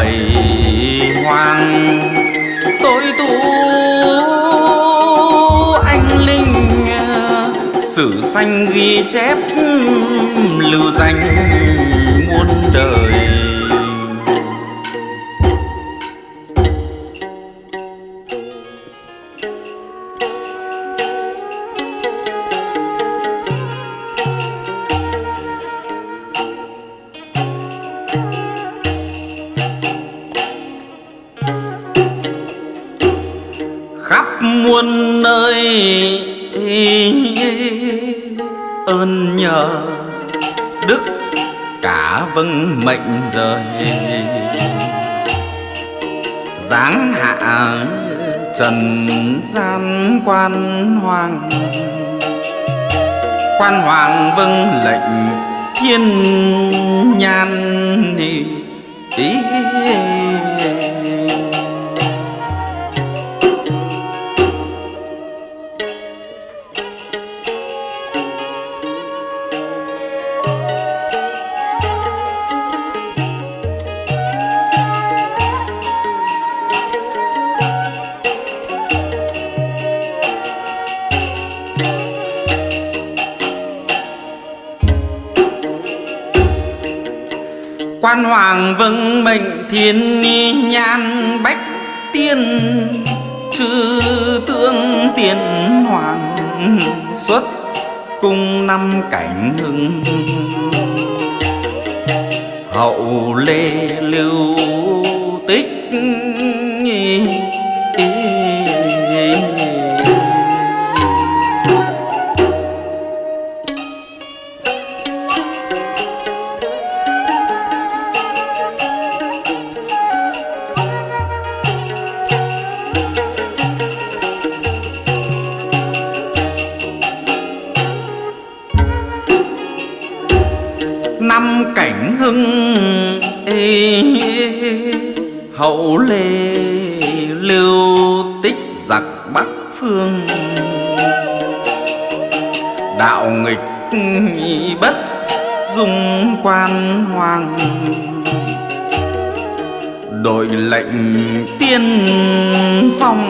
bầy hoàng tôi tu anh linh sử sanh ghi chép lưu danh muôn đời. Ơn nhờ đức cả vâng mệnh rời giáng hạ trần gian quan hoàng quan hoàng vâng lệnh thiên nhan ý, ý. Quan hoàng vâng mệnh thiên nhan bách tiên, chư tương tiên hoàng xuất cung năm cảnh hưng. Hậu lê lưu năm cảnh hưng ê, hậu lê lưu tích giặc bắc phương. Đạo nghịch bất dung quan hoàng đội lệnh tiên phong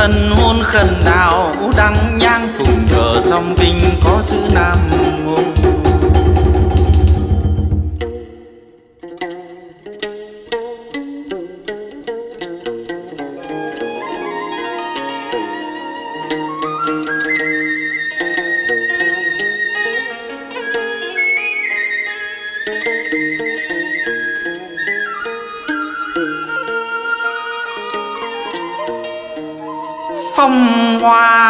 thân hôn khẩn đào đăng nhang phong hoa.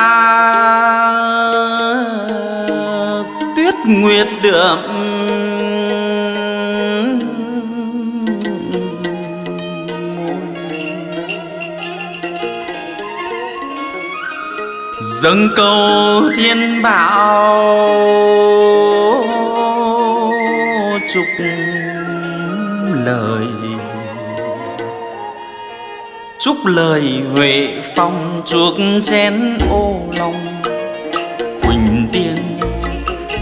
Tuyết nguyệt đượm. Dâng cầu thiên bảo chúc chúc lời huệ phong chuộc chén ô long quỳnh tiên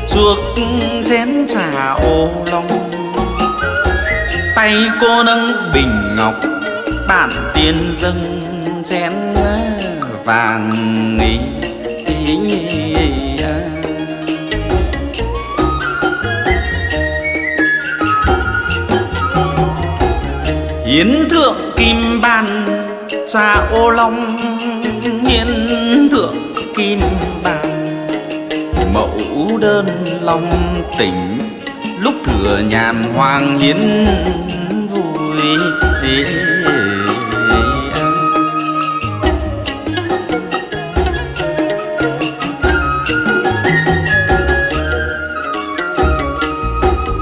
chuộc chén trà ô long tay cô nâng bình ngọc bản tiên dâng chén vàng ý, ý, ý, ý. hiến thượng kim ban xa ô long hiến thượng kim bàng. Mẫu đơn long tỉnh lúc thừa nhàn hoàng hiến vui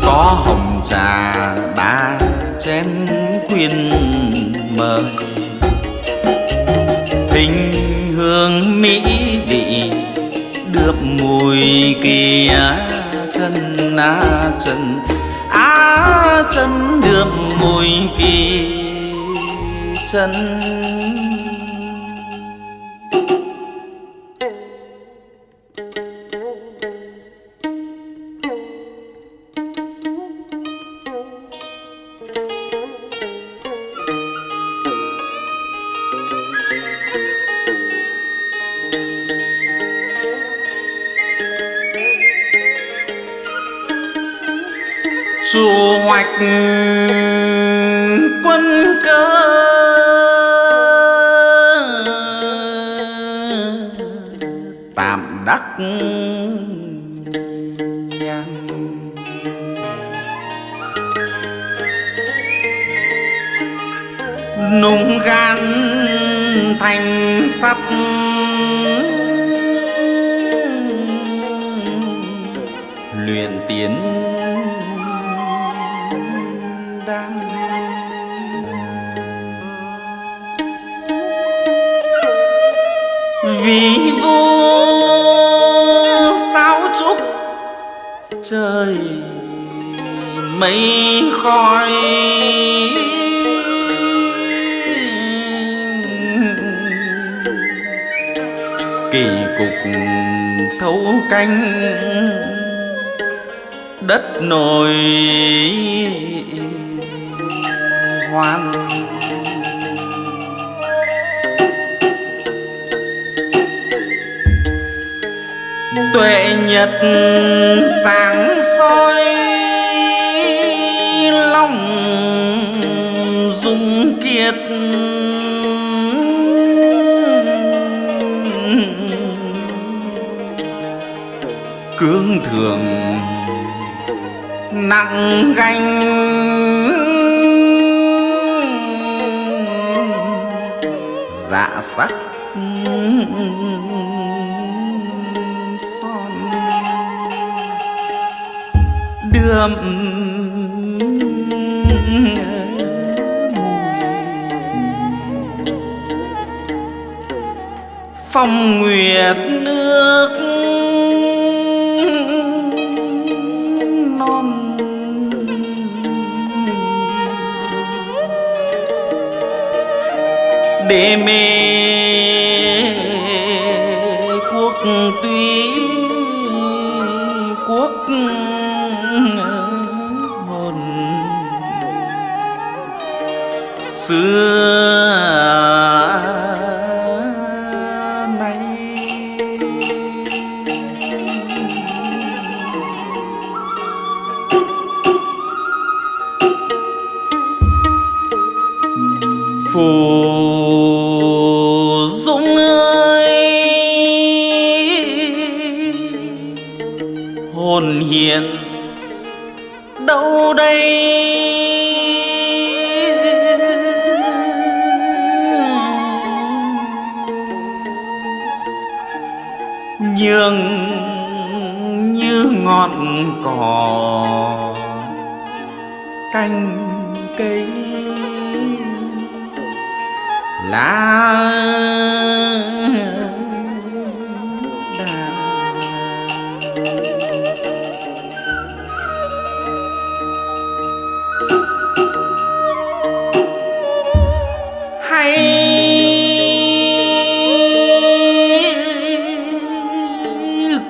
có hồng trà ba chén khuyên vị được mùi kia chân á chân á chân được mùi kỳ chân. Nung gan thành sắt. Luyện tiến trời mây khói kỳ cục thấu canh đất nổi hoan. Tuệ nhật sáng soi lòng dung kiệt. Cương thường nặng gánh dạ sắc đượm phong nguyệt nước non. Để mê phù dũng ơi hồn hiền đâu đây? Nhường như ngọn cỏ canh cây lá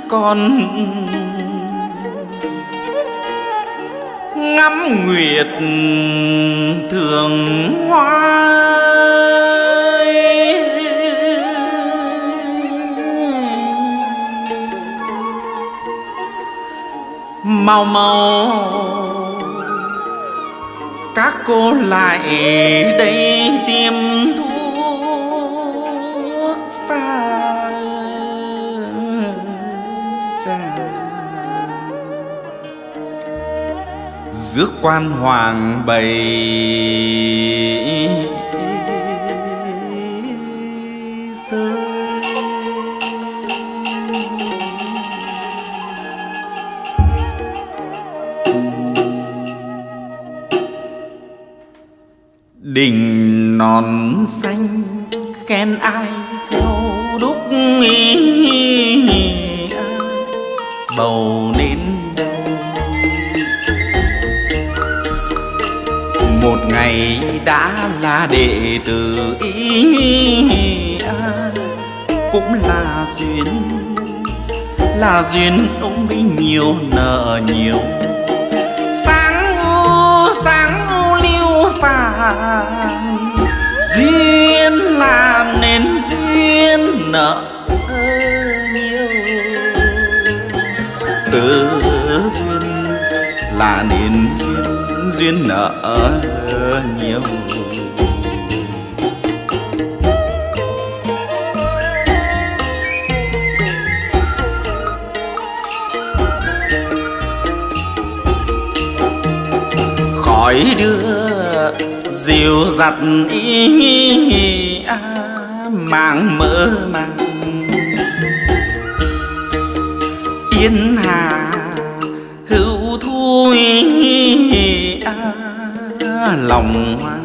con ngắm nguyệt thường hoa. Mau mau. Các cô lại đây tiêm thuốc pha trà. Rước quan hoàng bày đình non xanh, khen ai khéo đúc bầu nên đâu một ngày đã là đệ tử ý cũng là duyên là duyên ông ấy nhiều nợ nhiều từ duyên là nên duyên duyên nợ nhiều. Khỏi đưa dìu giặt ý à, màng mơ màng. Yên hà hữu thui à, lòng hoang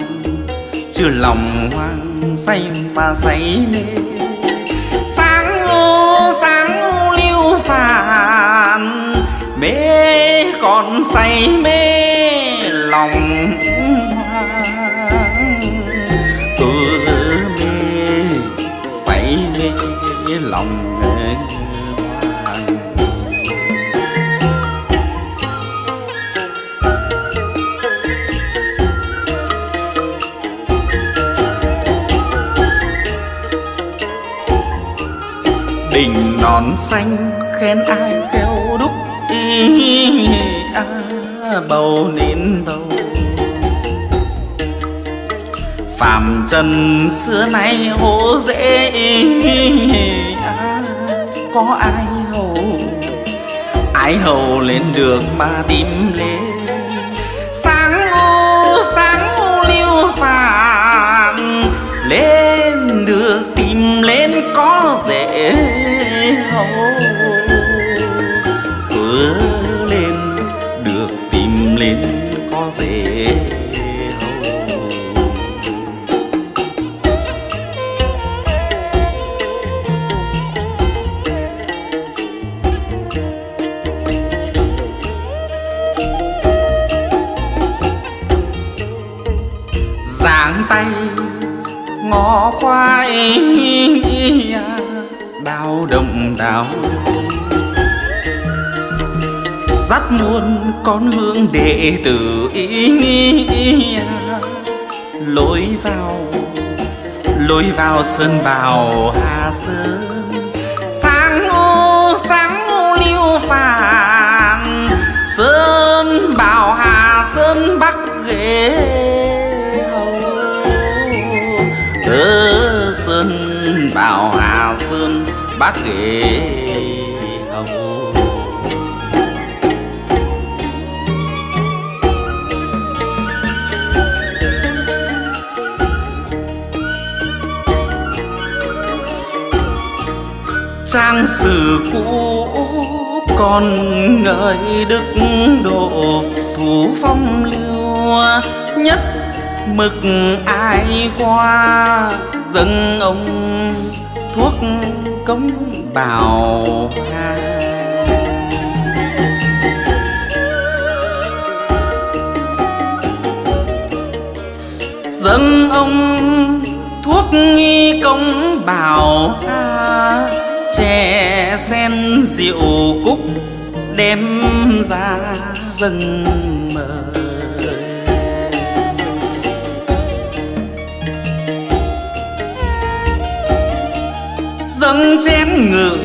chưa lòng hoang say mà say mê. Sáng ô sáng ô lưu phàn mê còn say mê. Lòng hoang cứ mê say mê lòng mê. Non xanh khen ai khéo đúc ý à, bầu nên bầu. Phàm trần xưa nay hố dễ à, có ai hầu? Ai hầu lên được mà tìm lên đào dắt muôn con hương đệ tử ý lối vào lối vào sơn bào hà sơn. Sáng ô sáng ô lưu phàn sơn bào hà sơn bắc ghế hầu sơn bào hà sơn bát ghế hồng. Trang sử cũ còn ngợi đức độ thủ phong lưu nhất mực ai qua dâng ông thuốc cống bào ha dâng ông thuốc nghi công bào ha chè, sen, rượu cúc đem ra dâng mời. Dâng chén ngự,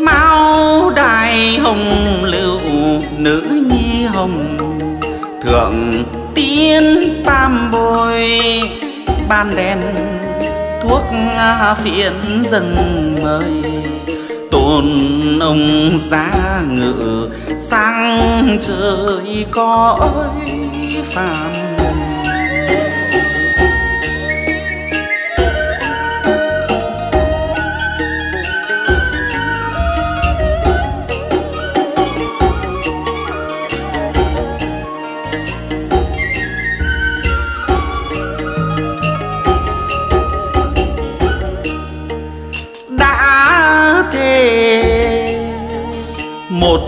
mau đài hồng lưu, nữ nhi hồng. Thượng tiên tam bồi, ban đèn thuốc phiện dâng mời. Tôn ông giá ngự, sang trời cõi phàm.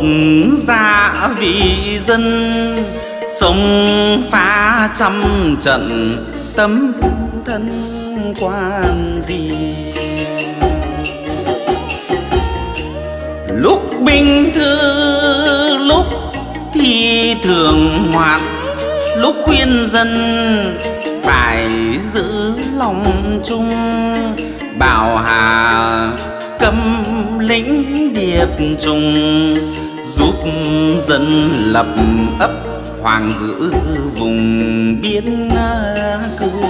Dạ một gia dân sông phá trăm trận tấm thân quan gì? Lúc bình thư, lúc thì thường hoạt lúc khuyên dân phải giữ lòng chung, bảo hà cấm lĩnh điệp trùng dân lập ấp, hoàng giữ vùng biên cương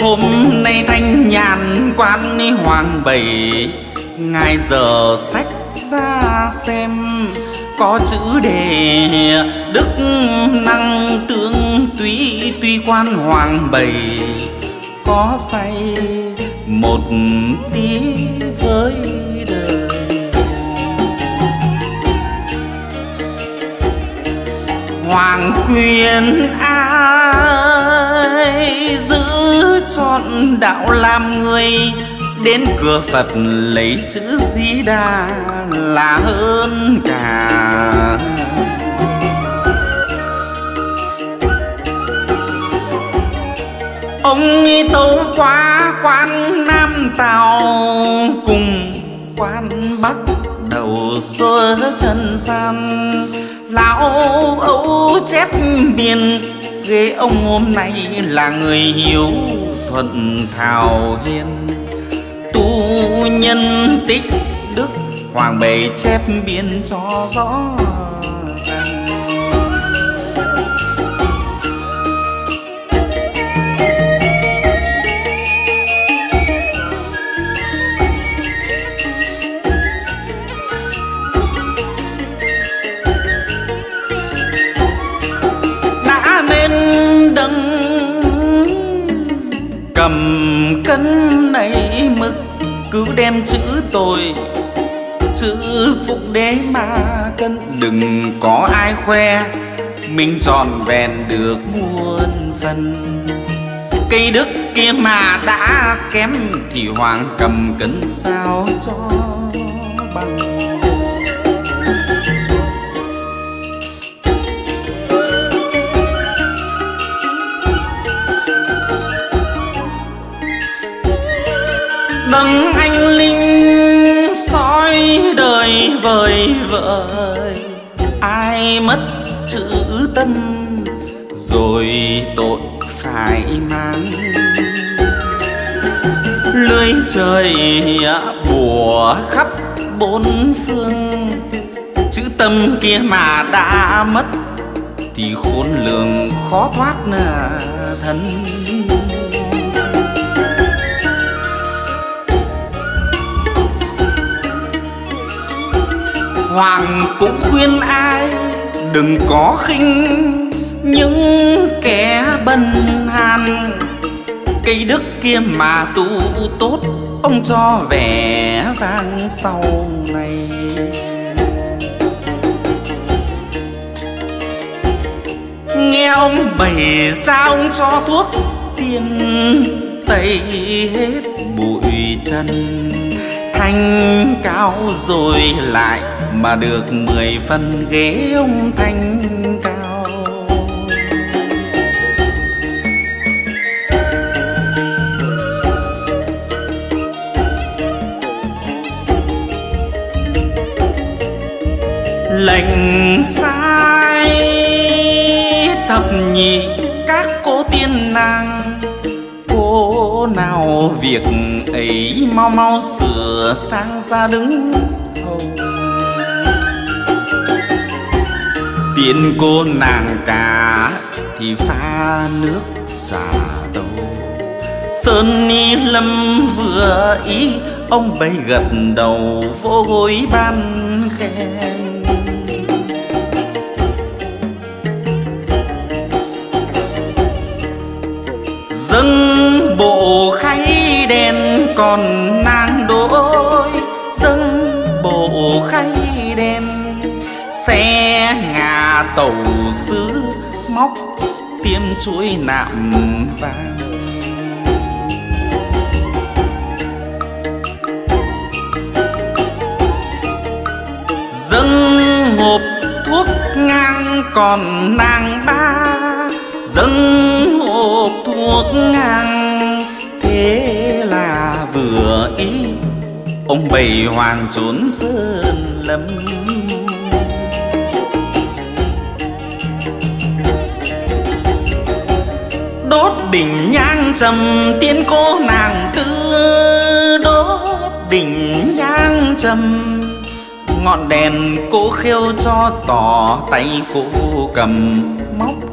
hôm nay thanh nhàn quan hoàng bảy ngài giờ sách ra xem, có chữ đề đức năng tướng túy tuy quan hoàng bảy có say một tí với đời. Hoàng khuyên ai giữ chọn đạo làm người, đến cửa Phật lấy chữ Di Đà là hơn cả. Ông tấu qua quan Nam Tàu, cùng quan Bắc đầu xưa trần gian. Lão âu chép biên ghế ông hôm nay là người hiếu thuận thảo hiền tu nhân tích đức, hoàng bề chép biên cho rõ. Cân này mực cứ đem chữ tôi chữ phúc đế mà cân đừng có ai khoe, mình tròn vẹn được muôn phần. Cây đức kia mà đã kém thì hoàng cầm cân sao cho bằng? Đấng anh linh, soi đời vời vợi ai mất chữ tâm, rồi tội phải mang. Lưới trời bùa khắp bốn phương. Chữ tâm kia mà đã mất, thì khốn lường khó thoát thân. Hoàng cũng khuyên ai, đừng có khinh những kẻ bần hàn. Cây đức kia mà tu tốt, ông cho vẻ vang sau này. Nghe ông bày ra, ông cho thuốc tiên tẩy hết bụi chân thanh cao rồi lại mà được mười phân ghế ông thanh cao. Lệnh sai, thập nhị các cô tiên nàng cô nào việc ấy mau mau sửa sang ra đứng hầu. Tiên cô nàng cả thì pha nước trà đâu. Sơn ni lâm vừa ý, ông bay gật đầu, vô gối ban khen. Còn nàng đôi, dâng bộ khay đen. Xe ngà tàu sứ móc tiêm chuối nạm vàng. Dâng hộp thuốc ngang còn nàng ba, dâng hộp thuốc ngang thế vừa ý. Ông bầy hoàng trốn sơn lâm. Đốt đỉnh nhang trầm tiên cô nàng tư đốt đỉnh nhang trầm, ngọn đèn cô khêu cho tỏ tay cô cầm. Móc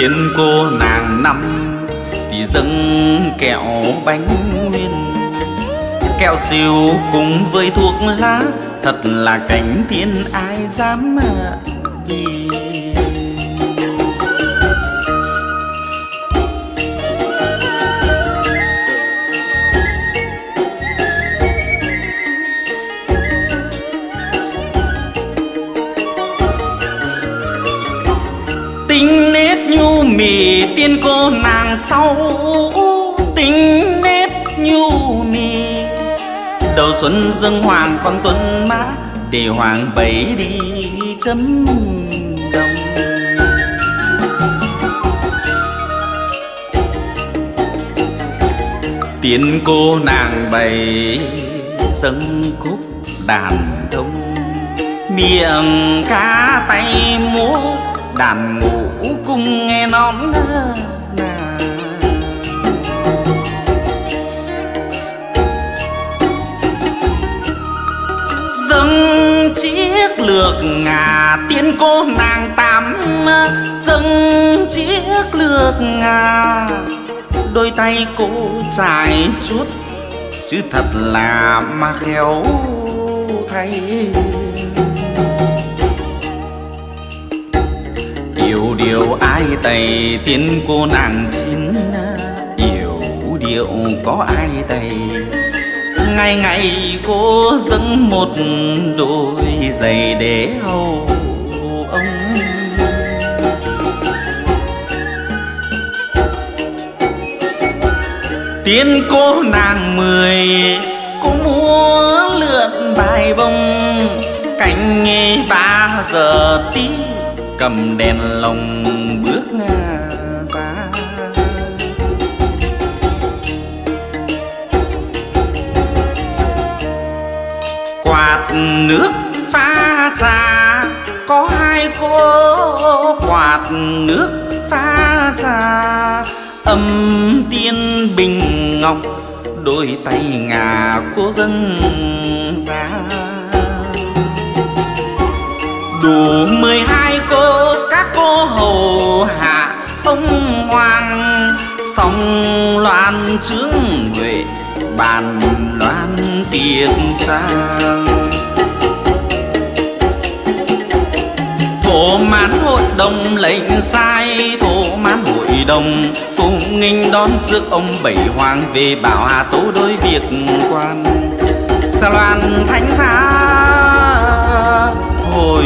Tiên cô nàng năm, thì dâng kẹo bánh nguyên kẹo siêu cùng với thuốc lá, thật là cảnh thiên ai dám đi sau tính nết nhu mì. Đầu xuân dâng hoàng con tuấn mã, để hoàng bấy đi chấm đồng. Tiên cô nàng bày dâng khúc đàn thông. Miệng cá tay múa, đàn ngũ cung nghe nón chiếc lược ngà tiên cô nàng tám à, dâng chiếc lược ngà. Đôi tay cô trải chút, chứ thật là mà khéo thay. Yêu điều ai tày tiên cô nàng chín à, yêu điệu có ai tày ngày ngày cô dâng một đôi giày để hầu ông. Tiên cô nàng mười cô múa lượn bài bông cạnh nghe ba giờ tí cầm đèn lồng. Nước pha trà. Có hai cô quạt nước pha trà. Âm tiên bình ngọc, đôi tay ngà cô dâng ra. Đủ mười hai cô, các cô hầu hạ ông hoàng. Song loan trướng huệ bàn loan tiệc trang. thổ mãn hội đồng lệnh sai, thổ mãn hội đồng. Phụng nghinh đón rước ông bảy hoàng về bảo hà tố đối việc quan. Sa loan thánh giá hồi